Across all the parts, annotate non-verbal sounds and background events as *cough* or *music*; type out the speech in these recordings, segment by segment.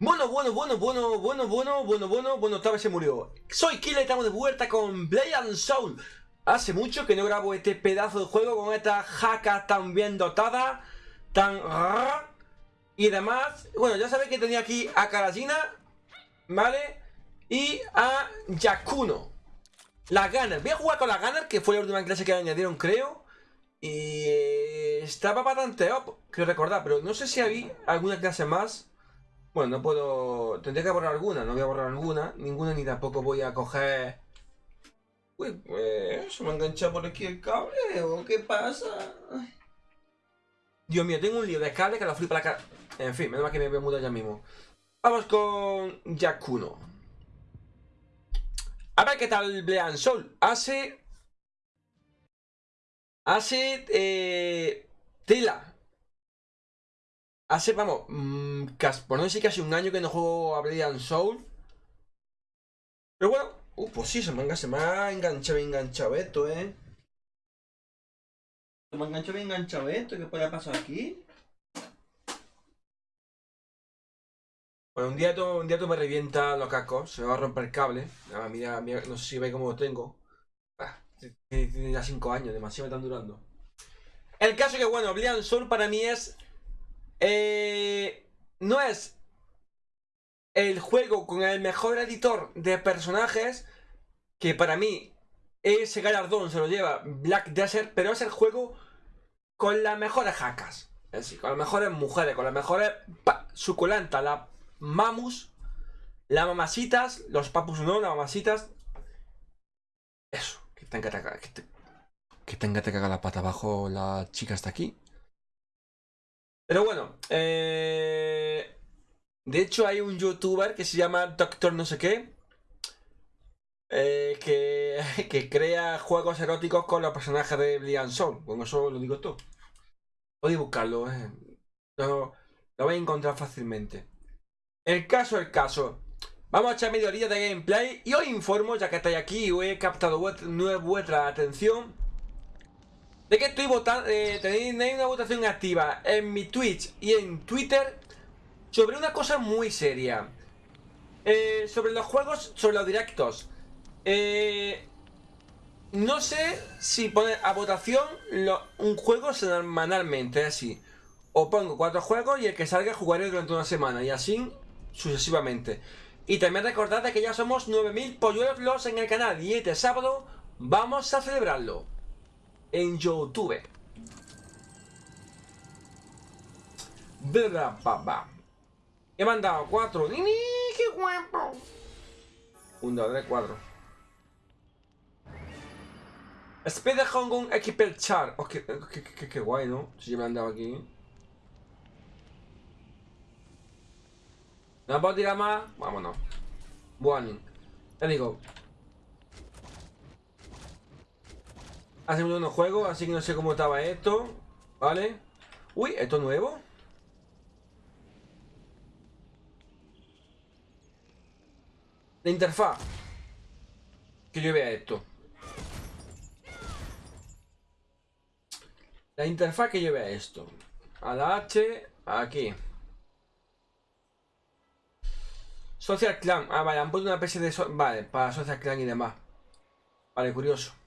Bueno, bueno, bueno, bueno, bueno, bueno, bueno, bueno, bueno, otra vez se murió. Soy Killa y estamos de vuelta con Blade and Soul. Hace mucho que no grabo este pedazo de juego con esta jaca tan bien dotada, tan... Y demás. Bueno, ya sabéis que tenía aquí a Karajina, ¿vale? Y a Yakuno. La Gunner. Voy a jugar con la Gunner, que fue la última clase que añadieron, creo. Y estaba bastante up, quiero recordar, pero no sé si había alguna clase más. Bueno, no puedo... Tendré que borrar alguna, no voy a borrar alguna. Ninguna ni tampoco voy a coger... Uy, pues... ¿Se me ha enganchado por aquí el cable o qué pasa? Dios mío, tengo un lío de cable que lo flipa la cara... En fin, menos mal que me voy a mudar ya mismo. Vamos con Yakuno. A ver qué tal Blean Sol. Hace... Hace... Eh... Tela. Hace, vamos, mmm, por no decir casi un año que no juego a Blade Soul. Pero bueno, uh, pues sí, se me, se me ha enganchado, enganchado esto, ¿eh? Se me ha enganchado, enganchado esto, ¿qué puede pasar aquí? Bueno, un día, todo, un día todo me revienta los cascos, se me va a romper el cable. Mira, mira, no sé si veis cómo lo tengo. Ah, tiene ya 5 años, demasiado me están durando. El caso que, bueno, Oblivion Soul para mí es eh, no es el juego con el mejor editor de personajes, que para mí ese galardón se lo lleva Black Desert, pero es el juego con las mejores jacas. Es decir, con las mejores mujeres, con las mejores suculentas, las mamus, las mamasitas, los papus no, las mamasitas. Eso, que tenga que, que, que tenga cagar la pata abajo la chica hasta aquí. Pero bueno, eh, de hecho hay un youtuber que se llama Doctor no sé qué, eh, que, *laughs* crea juegos eróticos con los personajes de Blian Soul. Bueno, eso lo digo todo. Podéis buscarlo, eh. lo vais a encontrar fácilmente. El caso, el caso. Vamos a echar media horita de gameplay y os informo, ya que estáis aquí y he captado vuestra atención de que estoy votando, eh, tenéis una votación activa en mi Twitch y en Twitter sobre una cosa muy seria. Eh, sobre los juegos, sobre los directos. Eh, no sé si poner a votación un juego semanalmente, así. O pongo cuatro juegos y el que salga jugaré durante una semana y así sucesivamente. Y también recordad que ya somos 9000 polluelos en el canal y este sábado vamos a celebrarlo en YouTube. He mandado cuatro. ¡Ni, qué guapo! Un, dos, tres, cuatro. Speed Hong Kong Equipel Char. Oh, qué, guay, ¿no? Si yo me he andado aquí. ¿No puedo tirar más? Vámonos. Bueno. Te digo, Hace mucho no juego, así que no sé cómo estaba esto. ¿Vale? Uy, ¿esto es nuevo? La interfaz. Que yo vea esto. La interfaz que yo vea esto. A la H, aquí. Social Clan. Ah, vale, han puesto una especie de... vale, para Social Clan y demás. Vale, curioso.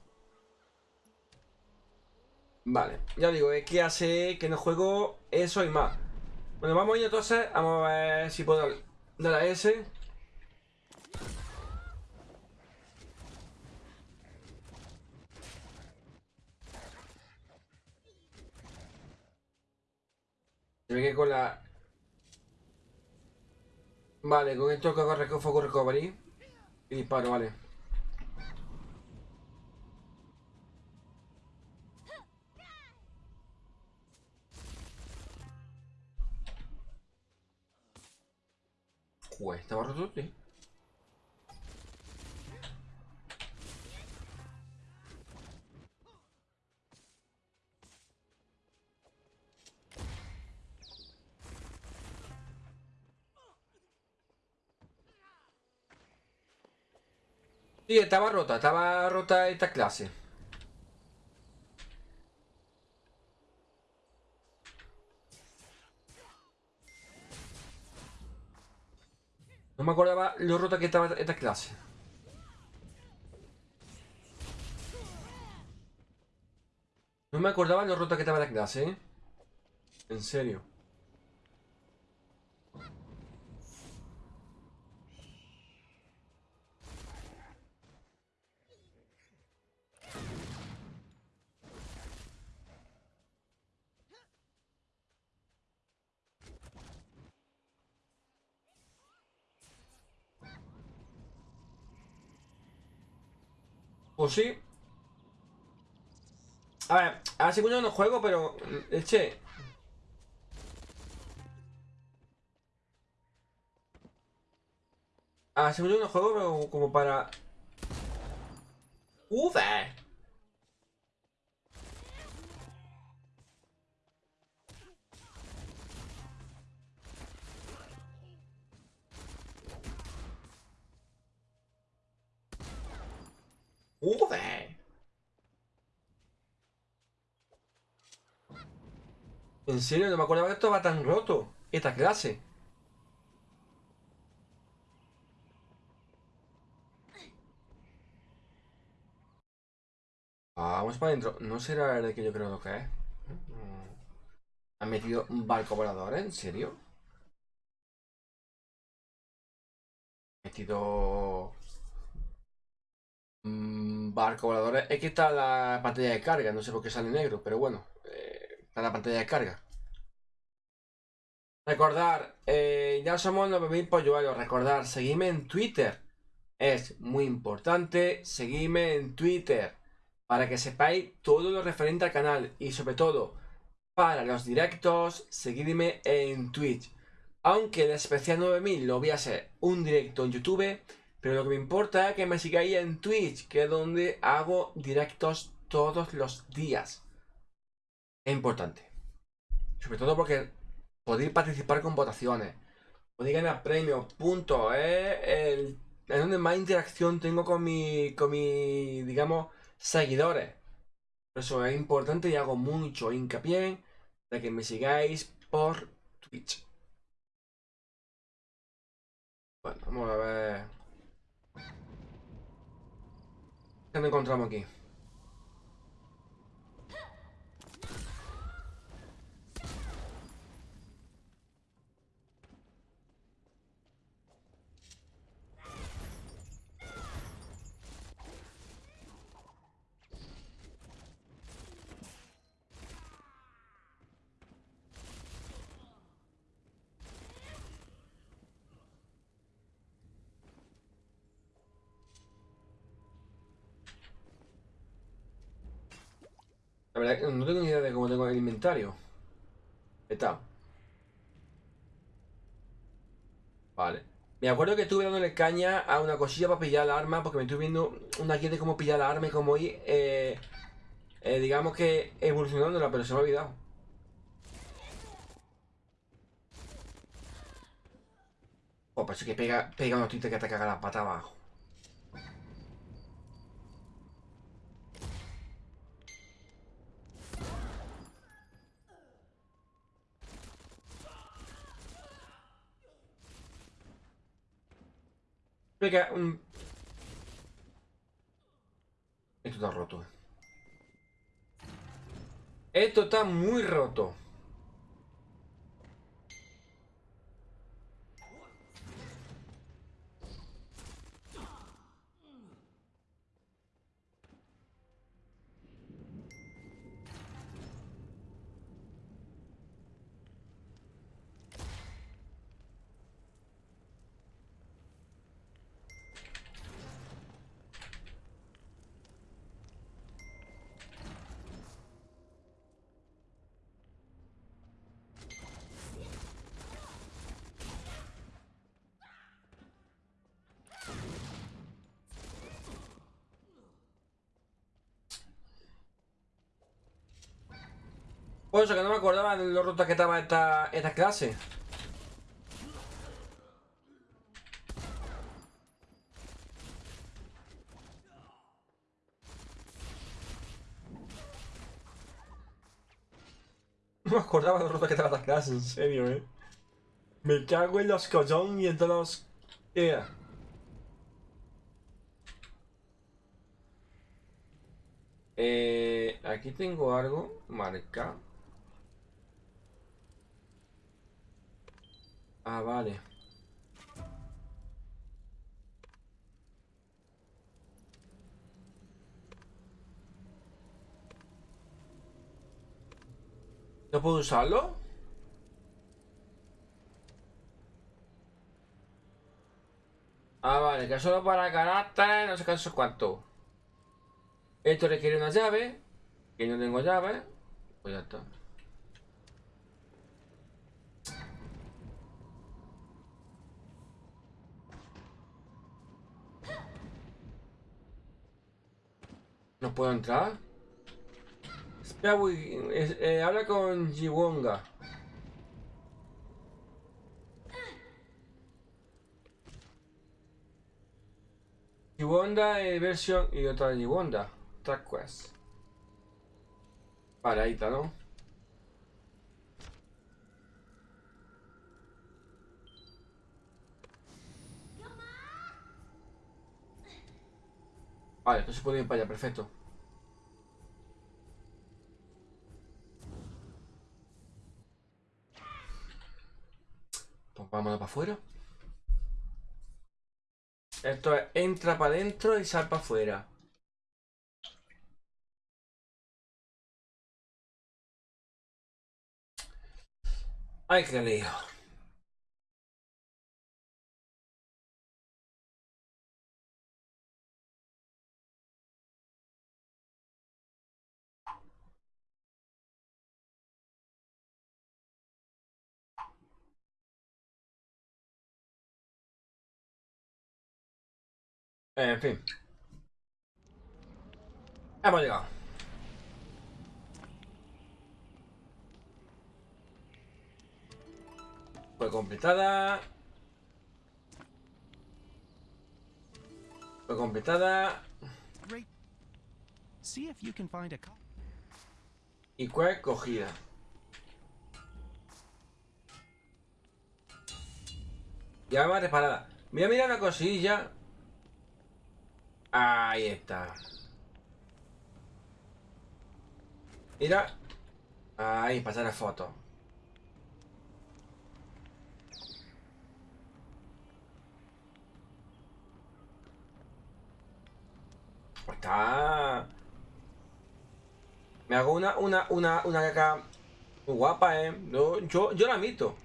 Vale, ya digo, es que hace que no juego eso y más. Bueno, vamos a ir entonces, vamos a ver si puedo dar a ese. Se ve que con la... Vale, con esto que hago recovery. Y disparo, vale. Estaba roto, sí. Sí, estaba rota, estaba rota esta clase. No me acordaba lo rota que estaba esta clase. No me acordaba lo rota que estaba la clase, ¿eh? En serio. Pues sí. A ver, hace mucho no juego, pero... Eche... Hace mucho no juego, pero como para... ¡Uf! En serio, no me acordaba que esto va tan roto. Esta clase. Ah, vamos para adentro. ¿No será el que yo creo que es? ¿Han metido un barco volador? ¿En serio? ¿Han metido... Barco volador. Es que está la pantalla de carga. No sé por qué sale negro, pero bueno. Está la pantalla de carga. Recordar, eh, ya somos 9000 polluelos. Recordar, seguidme en Twitter. Es muy importante. Seguidme en Twitter para que sepáis todo lo referente al canal y sobre todo para los directos, seguidme en Twitch. Aunque el especial 9000 lo voy a hacer un directo en YouTube, pero lo que me importa es que me sigáis en Twitch, que es donde hago directos todos los días. Es importante. Sobre todo porque podéis participar con votaciones, podéis ganar premios, punto. Es donde más interacción tengo con mi, con mi, digamos, seguidores. Por eso es importante y hago mucho hincapié de que me sigáis por Twitch. Bueno, vamos a ver. ¿Qué nos encontramos aquí? No tengo ni idea de cómo tengo el inventario. Está. Vale. Me acuerdo que estuve dándole caña a una cosilla para pillar la arma, porque me estuve viendo una guía de cómo pillar la arma y cómo ir, eh, eh, digamos que evolucionándola, pero se me ha olvidado. Oh, parece que pega, pega unos tintes que te caga la pata abajo. Venga, un... Esto está roto. Esto está muy roto. Pues eso, que no me acordaba de lo rota que estaba esta, esta clase. No me acordaba de lo rota que estaba esta clase, en serio, eh. Me cago en los collón y en todos los. Eh, aquí tengo algo marcado. Ah, vale. ¿No puedo usarlo? Ah, vale, que solo para carácter, no sé qué, cuánto. Esto requiere una llave. Que no tengo llave. Pues ya está. No puedo entrar. Espera, eh, habla con Jiwonga. Jiwonda eh, versión y otra Jiwonda. Track Quest. Está, ¿no? Vale, entonces se puede ir para allá, perfecto. Pues vámonos para afuera. Esto es entra para adentro y sal para afuera. Ay, qué lío. En fin. Hemos llegado. Fue completada. Fue completada. Y fue cogida. Ya va reparada. Voy a mirar una cosilla. Ahí está. Mira. Ahí, pasar la foto. Está. Me hago una, una, una, una caca muy guapa, eh. Yo, yo, yo la admito.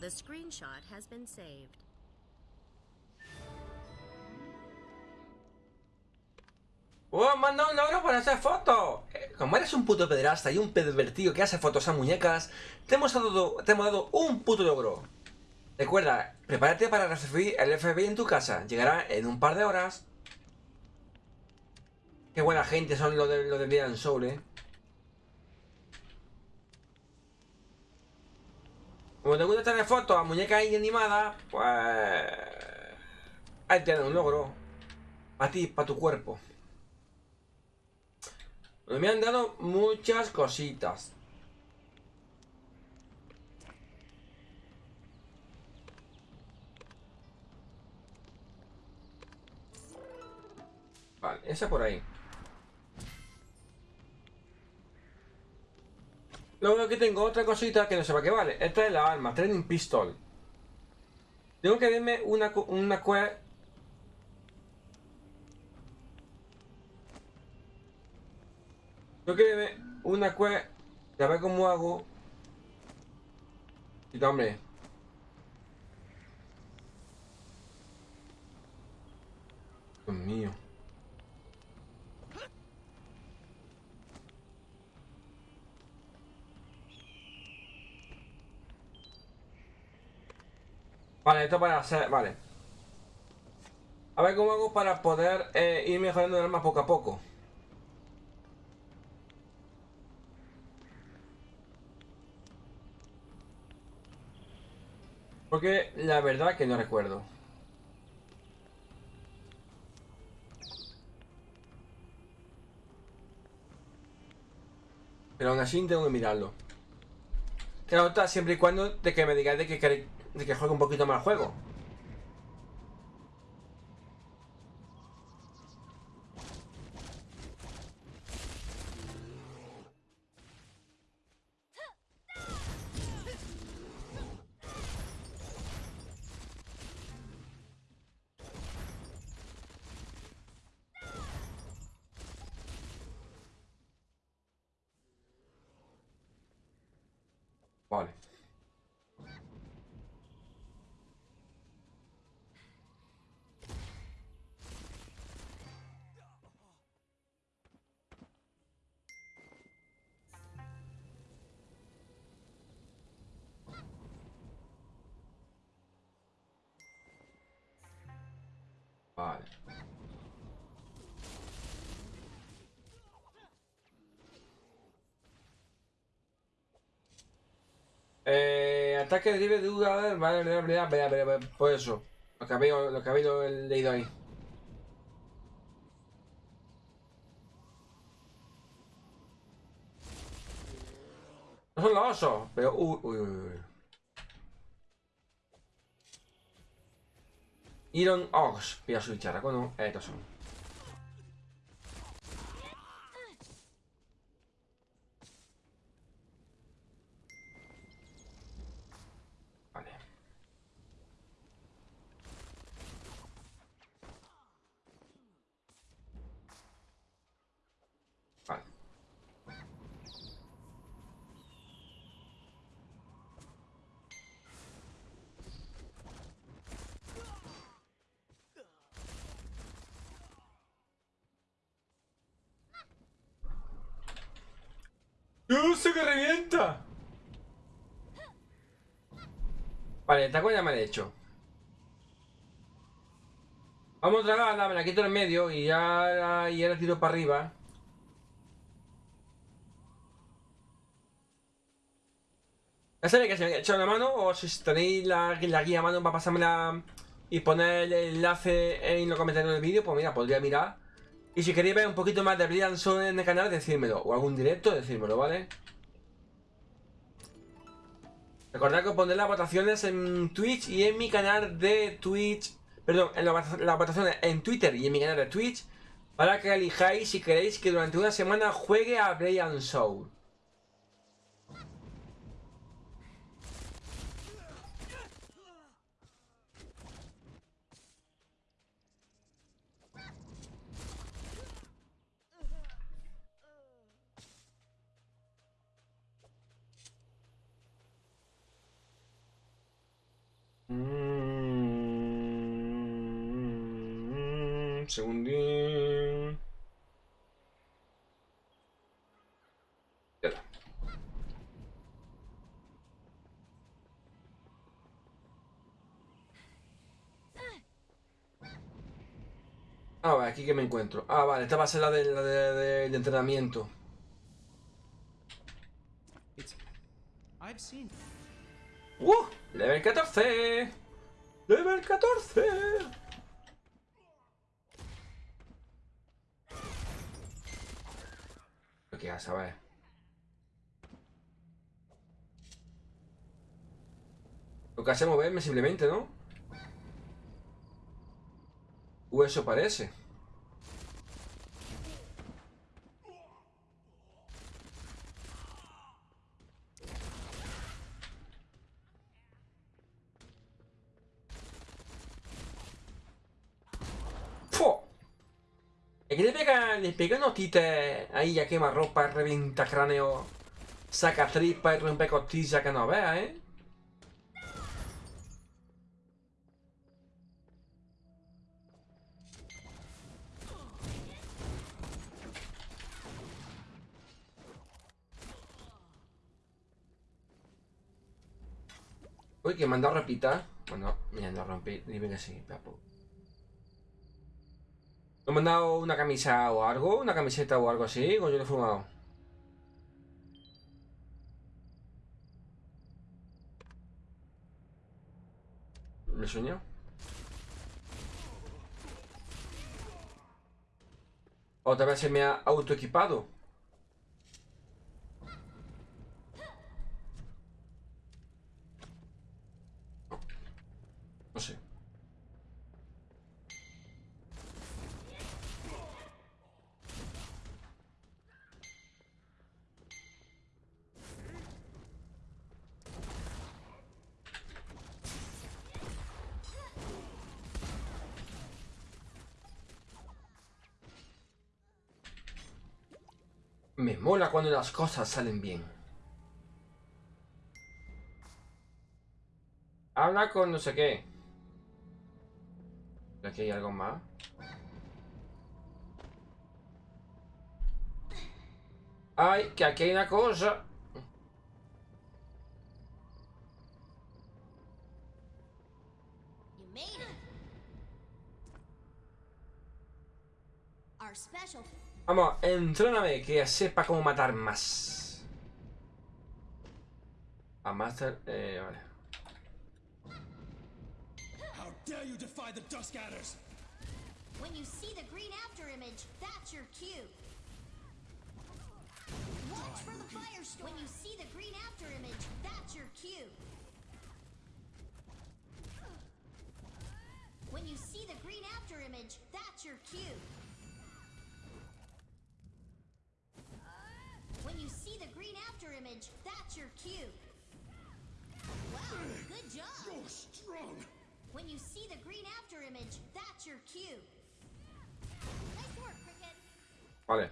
The screenshot has been saved. ¡Oh, manda un logro para hacer fotos! Eh, Como eres un puto pederasta y un pervertido que hace fotos a muñecas, te hemos dado, te un puto logro. Recuerda, prepárate para recibir el FBI en tu casa. Llegará en un par de horas. Qué buena gente son los de, los de Soul, eh. Como te gusta tener fotos a muñecas ahí animadas, pues... Ahí tienes un logro. Para ti, para tu cuerpo. Me han dado muchas cositas. Vale, esa por ahí. Luego aquí tengo otra cosita que no sé para qué vale. Esta es la arma, Training Pistol. Tengo que verme una, una quest Yo que me una quest, a ver cómo hago. Y hombre. Dios mío. Vale, esto para hacer. Vale. A ver cómo hago para poder eh, ir mejorando el arma poco a poco. Porque la verdad que no recuerdo. Pero aún así tengo que mirarlo. Claro, siempre y cuando de que me digáis de queréis, de que juegue un poquito más el juego. Vale. Eh, ataque libre de duda, vale, por eso. Lo que habéis, lo que habéis leído ahí. No son los osos, pero uy, uy, uy. Iron Ox, voy a switchar, ¿a no? Estos son. Vale. Vale. ¡Dios, se que revienta! El taco ya me he hecho. Vamos a tragarla, me la quito en medio y ya, y ahora tiro para arriba. Ya sabéis que se me ha echado una mano o si tenéis la, la guía a mano para pasármela y poner el enlace en los comentarios del vídeo, pues mira, podría mirar. Y si queréis ver un poquito más de Brilliant Soul en el canal, decírmelo. O algún directo, decírmelo, ¿vale? Recordad que os pondré las votaciones en Twitch y en mi canal de Twitch. Perdón, en las votaciones en Twitter y en mi canal de Twitch. Para que elijáis si queréis que durante una semana juegue a Brilliant Soul. Mm, segundín. Ya está. Ah, vale, aquí que me encuentro. Ah, vale, esta va a ser la de, la de, de- de entrenamiento. ¡Uh! ¡Level 14! ¡Level 14! Lo que vas a ver. Lo que hace es moverme simplemente, ¿no? Uh, eso parece. Le pega, le pega unos tites ahí ya quema ropa, revienta cráneo, saca tripa y rompe costillas que no veas, ¿eh? Que me han dado repita. Bueno, han dado romper, dime que sí, papu. ¿No me han dado una camisa o algo? ¿Una camiseta o algo así? ¿O yo lo he fumado? ¿Me sueño? Otra vez se me ha autoequipado. Sé. Me mola cuando las cosas salen bien. Habla con no sé qué. Aquí hay algo más. Ay, que aquí hay una cosa. Vamos, entréname que sepa cómo matar más. A Master, eh, vale. Dare you defy the Dusk Adders? When you see the green after image, that's your cue. Watch for the firestorm. When you see the green after image, that's your cue. When you see the green after image, that's your cue. When you see the green after image, that's your cue. Wow, good job. You're strong. When you see the green after image, that's your cue. Nice work, Cricket. Vale.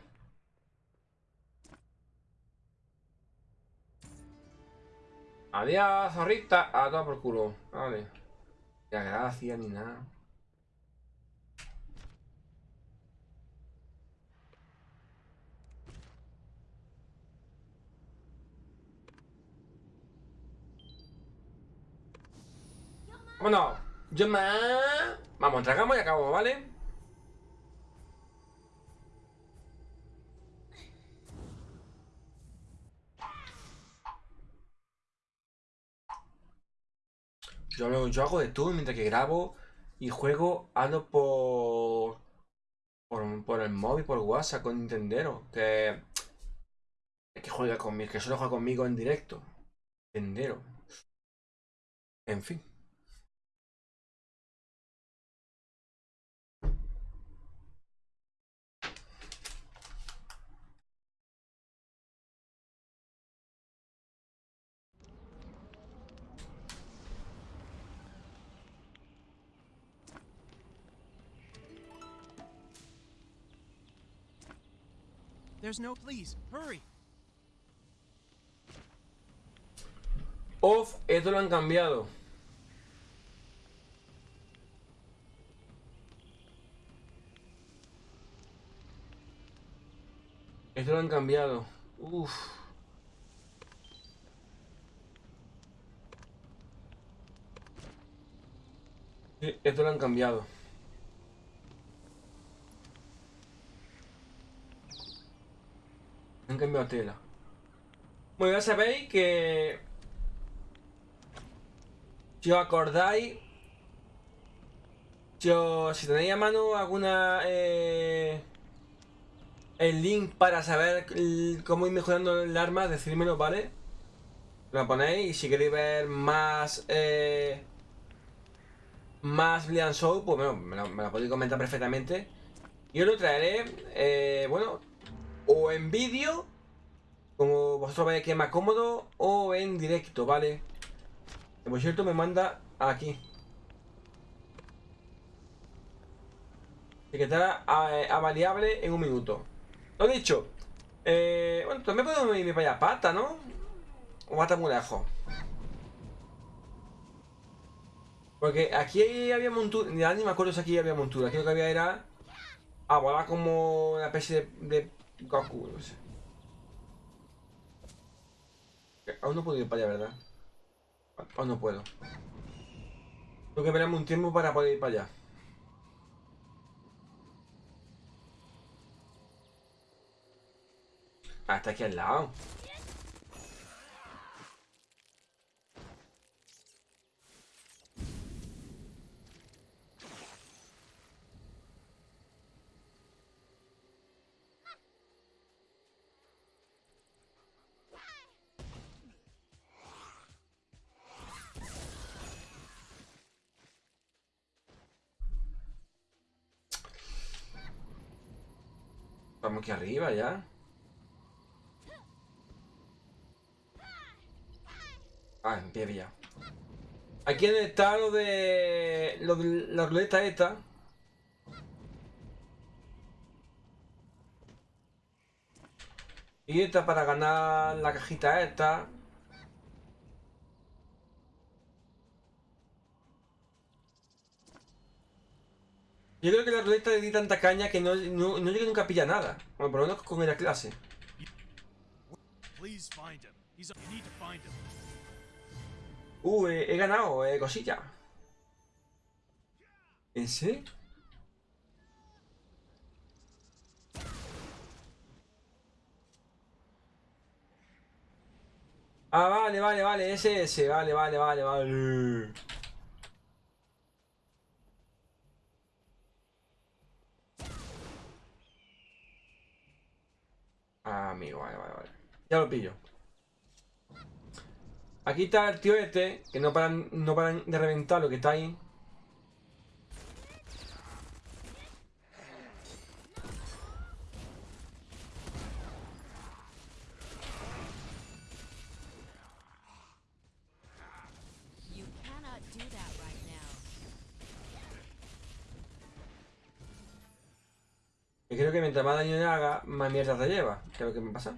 Adiós, zorrita. A todo por culo. Vale. Ya, gracias ni nada. Vámonos. Yo más. Vamos, tragamos y acabamos, ¿vale? Yo, yo hago de todo mientras que grabo y juego, hablo por, por, por el móvil, por WhatsApp con Nintendero. Que, que juega conmigo, que solo juega conmigo en directo. Nintendero. En fin. There's no. Please, hurry. Off, esto lo han cambiado. Esto lo han cambiado. Uf. Esto lo han cambiado. Han cambiado tela. Bueno, ya sabéis que si os acordáis, os- si tenéis a mano alguna eh, el link para saber cómo ir mejorando el arma, decírmelo, ¿vale? Lo ponéis y si queréis ver más eh, más Blind Soul, pues bueno, me lo podéis comentar perfectamente. Yo lo traeré, eh, bueno, o en vídeo, como vosotros veáis que es más cómodo, o en directo, ¿vale? Que por cierto me manda aquí. Etiquetar a, a variable en un minuto. Lo dicho. Eh, bueno, también puedo irme para allá. Pata, ¿no? O pata muy lejos. Porque aquí había montura. Ya ni me acuerdo si aquí había montura. Aquí lo que había era. A volar como una especie de Goku. No sé. Aún no puedo ir para allá, ¿verdad? Aún no puedo. Tengo que esperarme un tiempo para poder ir para allá. Hasta aquí al lado. Aquí arriba ya. Ah, en pie ya. Aquí está lo de... Lo de la ruleta esta. Y esta para ganar la cajita esta. Yo creo que la ruleta le di tanta caña que no, no, no llegué nunca a pillar nada. Bueno, por lo menos con la clase. Uh, he, he ganado, eh, cosilla. ¿En serio? Ah, vale, vale, vale, ese, ese, vale, vale, vale, vale. Ah, amigo, vale, vale, vale. Ya lo pillo. Aquí está el tío este, que no paran, no paran de reventar lo que está ahí. Creo que mientras más daño le haga, más mierda te lleva. ¿Qué es lo que me pasa?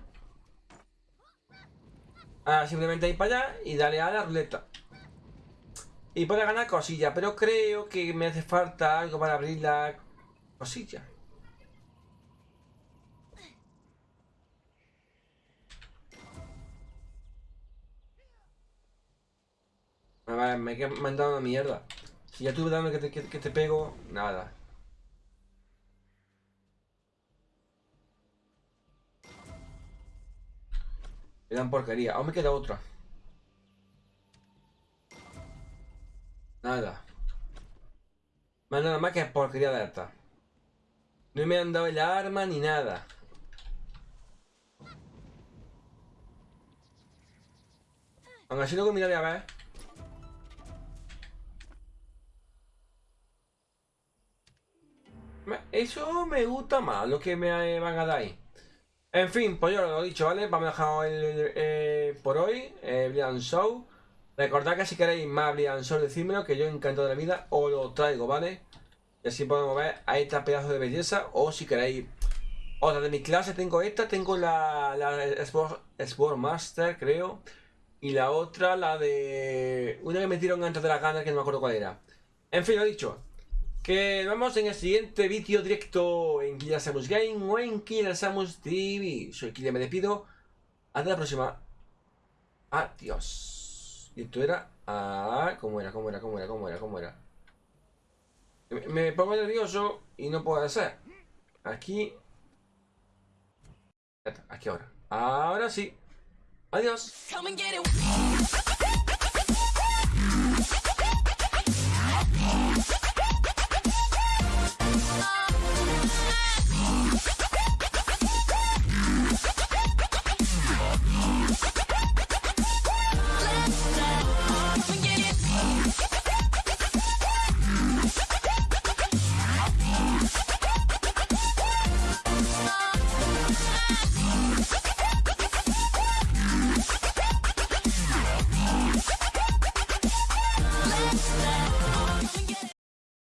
Ahora simplemente ir para allá y darle a la ruleta. Y puede ganar cosilla, pero creo que me hace falta algo para abrir la cosilla. A ver, me he mandado una mierda. Si ya tuve dando que te, que te pego, nada. Me dan porquería. Aún me queda otra. Nada. Más nada más que porquería de esta. No me han dado el arma ni nada. Aún así luego miraré a ver. Eso me gusta más, lo que me van a dar ahí. En fin, pues yo lo he dicho, ¿vale? Vamos a dejar el, eh, por hoy, eh, Brilliant Show. Recordad que si queréis más Brilliant Show, decídmelo, que yo encantado de la vida os lo traigo, ¿vale? Y así podemos ver a esta pedazo de belleza, o si queréis otra de mi clase, tengo esta, tengo la, la Sport, Master, creo. Y la otra, la de... Una que me metieron antes de la gana, que no me acuerdo cuál era. En fin, lo dicho. Que nos en el siguiente vídeo directo en Samus Game o en Samus TV. Soy Killer, me despido. Hasta la próxima. Adiós. Y esto era... Ah, ¿cómo era? ¿Cómo era? ¿Cómo era? ¿Cómo era? ¿Cómo era? Me, me pongo nervioso y no puedo hacer. Aquí... Aquí ahora. Ahora sí. Adiós.